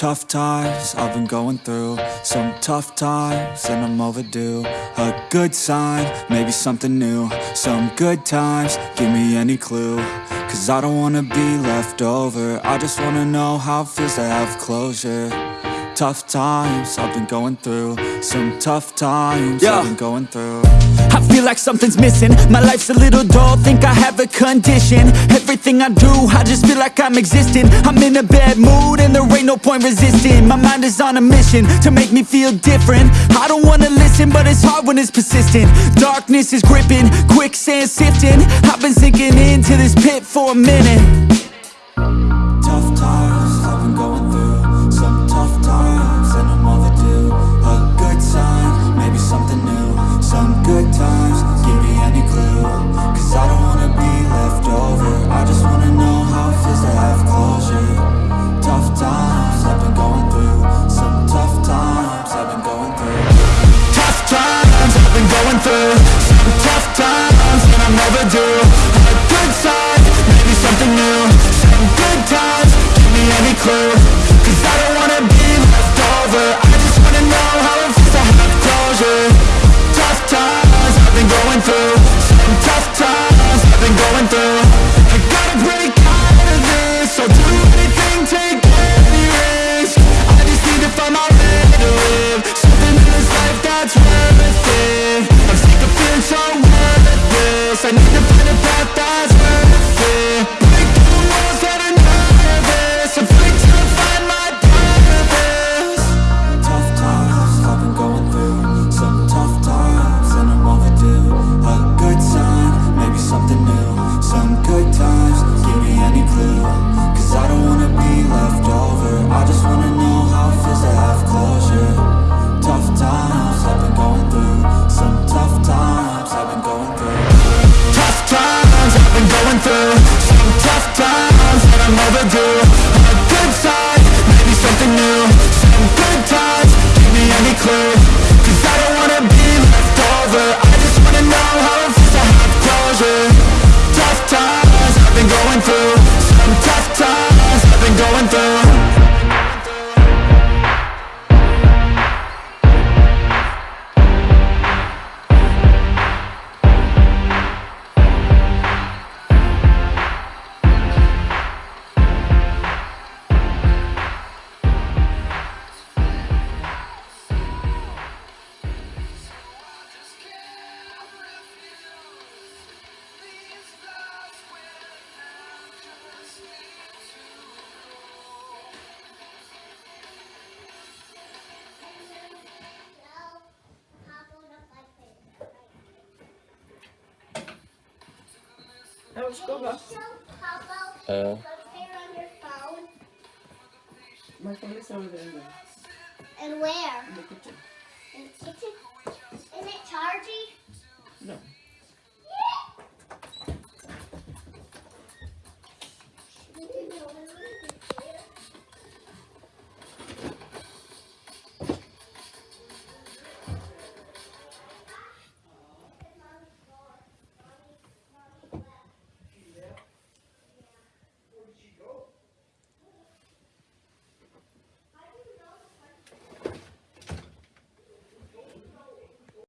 tough times I've been going through. Some tough times and I'm overdue. A good sign, maybe something new. Some good times, give me any clue. Cause I don't wanna be left over. I just wanna know how it feels to have closure Tough times I've been going through. Some tough times Yeah. I've been going through. I feel like something's missing. My life's a little dull, think I have a condition. Everything I do, I just feel like I'm existing. I'm in a bad mood and there ain't no point resisting. My mind is on a mission to make me feel different. I don't wanna listen, but it's hard when it's persistent. Darkness is gripping, quicksand sifting. I've been sinking into this pit for a minute me times and Uh. My phone is over there. And where? In the kitchen. In the kitchen? Isn't it charged?